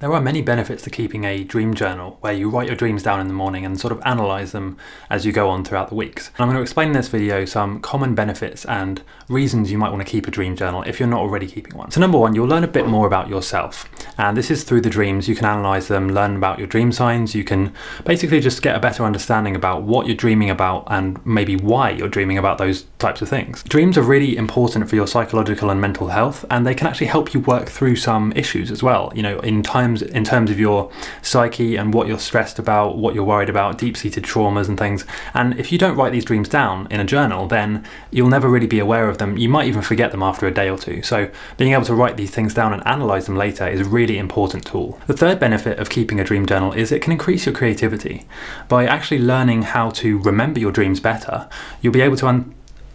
There are many benefits to keeping a dream journal where you write your dreams down in the morning and sort of analyse them as you go on throughout the weeks. And I'm going to explain in this video some common benefits and reasons you might want to keep a dream journal if you're not already keeping one. So number one, you'll learn a bit more about yourself. And this is through the dreams. You can analyse them, learn about your dream signs. You can basically just get a better understanding about what you're dreaming about and maybe why you're dreaming about those types of things. Dreams are really important for your psychological and mental health and they can actually help you work through some issues as well. You know, in times in terms of your psyche and what you're stressed about, what you're worried about, deep-seated traumas and things. And if you don't write these dreams down in a journal, then you'll never really be aware of them. You might even forget them after a day or two. So being able to write these things down and analyze them later is a really important tool. The third benefit of keeping a dream journal is it can increase your creativity. By actually learning how to remember your dreams better, you'll be able to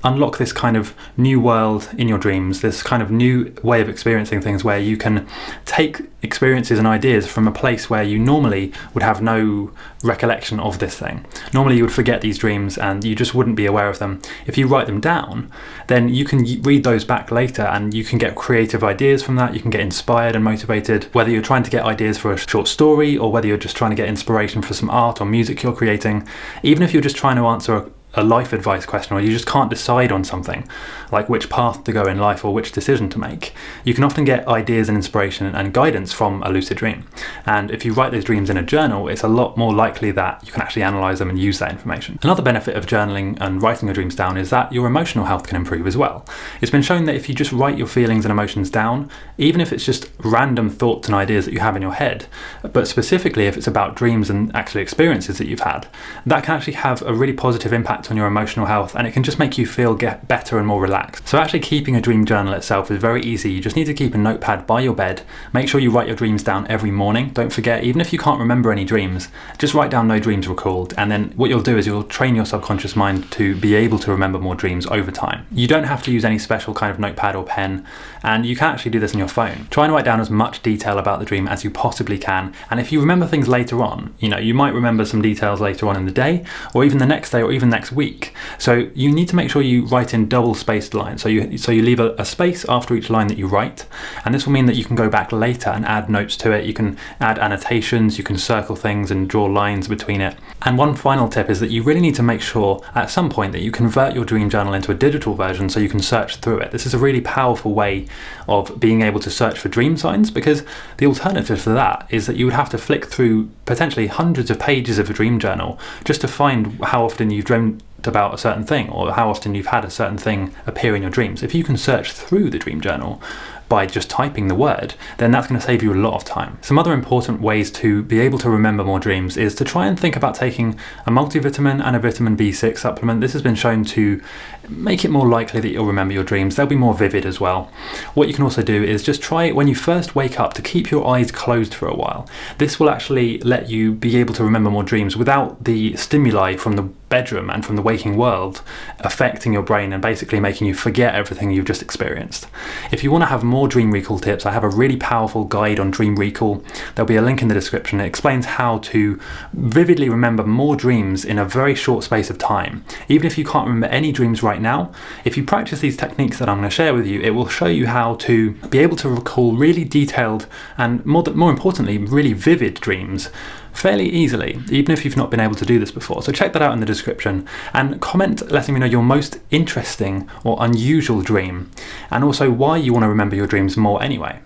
unlock this kind of new world in your dreams, this kind of new way of experiencing things where you can take experiences and ideas from a place where you normally would have no recollection of this thing. Normally you would forget these dreams and you just wouldn't be aware of them. If you write them down, then you can read those back later and you can get creative ideas from that, you can get inspired and motivated, whether you're trying to get ideas for a short story or whether you're just trying to get inspiration for some art or music you're creating. Even if you're just trying to answer a, a life advice question or you just can't decide on something, like which path to go in life or which decision to make, you can often get ideas and inspiration and guidance from a lucid dream. And if you write those dreams in a journal, it's a lot more likely that you can actually analyze them and use that information. Another benefit of journaling and writing your dreams down is that your emotional health can improve as well. It's been shown that if you just write your feelings and emotions down, even if it's just random thoughts and ideas that you have in your head, but specifically if it's about dreams and actually experiences that you've had, that can actually have a really positive impact impact on your emotional health and it can just make you feel get better and more relaxed. So actually keeping a dream journal itself is very easy. You just need to keep a notepad by your bed. Make sure you write your dreams down every morning. Don't forget, even if you can't remember any dreams, just write down no dreams recalled and then what you'll do is you'll train your subconscious mind to be able to remember more dreams over time. You don't have to use any special kind of notepad or pen and you can actually do this on your phone. Try and write down as much detail about the dream as you possibly can and if you remember things later on, you know, you might remember some details later on in the day or even the next day or even next week. So you need to make sure you write in double spaced lines. So you, so you leave a, a, space after each line that you write. And this will mean that you can go back later and add notes to it. You can add annotations, you can circle things and draw lines between it. And one final tip is that you really need to make sure at some point that you convert your dream journal into a digital version so you can search through it. This is a really powerful way of being able to search for dream signs because the alternative to that is that you would have to flick through potentially hundreds of pages of a dream journal just to find how often you've dreamed about a certain thing or how often you've had a certain thing appear in your dreams. If you can search through the dream journal by just typing the word, then that's going to save you a lot of time. Some other important ways to be able to remember more dreams is to try and think about taking a multivitamin and a vitamin B6 supplement. This has been shown to make it more likely that you'll remember your dreams. They'll be more vivid as well. What you can also do is just try when you first wake up to keep your eyes closed for a while. This will actually let you be able to remember more dreams without the stimuli from the bedroom and from the waking world affecting your brain and basically making you forget everything you've just experienced. If you want to have more dream recall tips, I have a really powerful guide on dream recall. There'll be a link in the description. It explains how to vividly remember more dreams in a very short space of time. Even if you can't remember any dreams right now, if you practice these techniques that I'm going to share with you, it will show you how to be able to recall really detailed and more, more importantly, really vivid dreams fairly easily, even if you've not been able to do this before. So check that out in the description and comment letting me know your most interesting or unusual dream and also why you want to remember your dreams more anyway.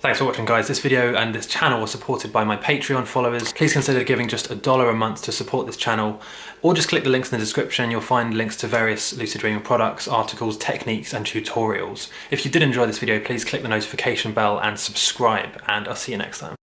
Thanks for watching guys. This video and this channel are supported by my Patreon followers. Please consider giving just a dollar a month to support this channel or just click the links in the description. You'll find links to various Lucid Dreaming products, articles, techniques and tutorials. If you did enjoy this video, please click the notification bell and subscribe and I'll see you next time.